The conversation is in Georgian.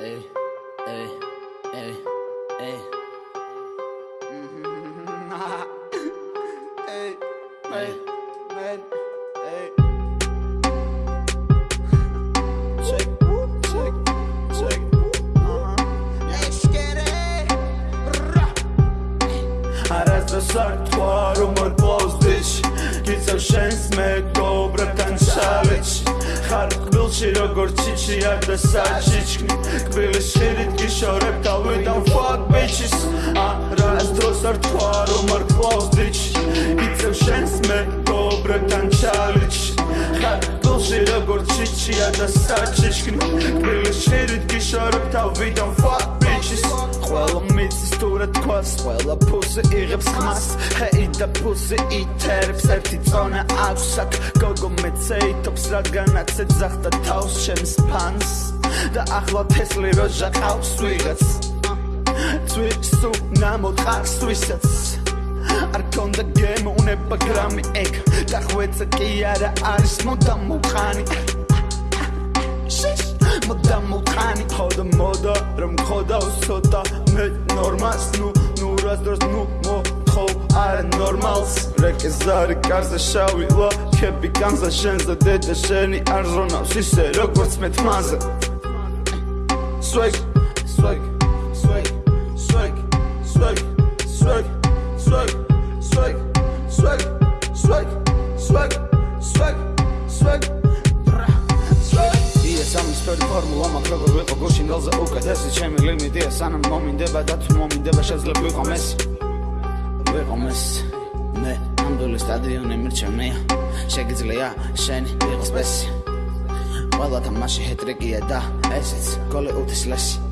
Eh, eh, eh, hey, hey, hey, hey. Hey, man, man, hey. Check, check, check. Arrest dhe sakt të arumër postiq Ki që shens me gobre kanë qaliq ხარ კბილში როგორ ჩიჩი არ და საჩიჩკნი კბილის შირით გიშორებ და ვიდან fuck bitches არასდროს არ თქვა რომ არ კლავს bitch გიწევ შენს მეგობრებთან ჩალეჩი ხარ კბილში როგორ ჩიჩი არ და საჩიჩკნი კბილის შირით გიშორებ და ვიდან fuck bitches ყველა ეცი სწორად თქვას ყველა პოსე იღებს ხმას ჰეი და პოსე ითერებს ერთი წონა აქვს აქ გოგო მეცეითობს რადგანაც ეძახდა თავს ჩემს ფანს და ახლა თესლი როჟა ყავს ვიღაც წვისუ ნამოყარს ვისაც არ გონდა გემოვნება გრამი ეგ და ხვეწა კი არა არის მოდა მოყანი მოდა მოყანი ხოდა მოდა რომ ხოდავს ცოტა მე ნორმას ნუ ნუ რასდროს ნუ მო ხო არა ნორმალს რეკეზარი კარზე შავი ლა ქები განსა შენზე დედა შენი არ ზრონავს ისე როგორც მე თმაზე swag swag swag swag swag swag swag swag swag swag swag swag სამისფერი ფორმულა მაქვს როგორ ვიყო გუშინგალზე უკეთესი ჩემი ლიმიტია სანამ მომინდება და თუ მომინდება შეძლებ ვიყო მესი ვიყო მესი მე ამდული სტადიონი მირჩევნია. შეგიძლია შენი ვიყო სპესი ყველა თამაში ჰეტრიკია და ესეც გოლი უთის ლესი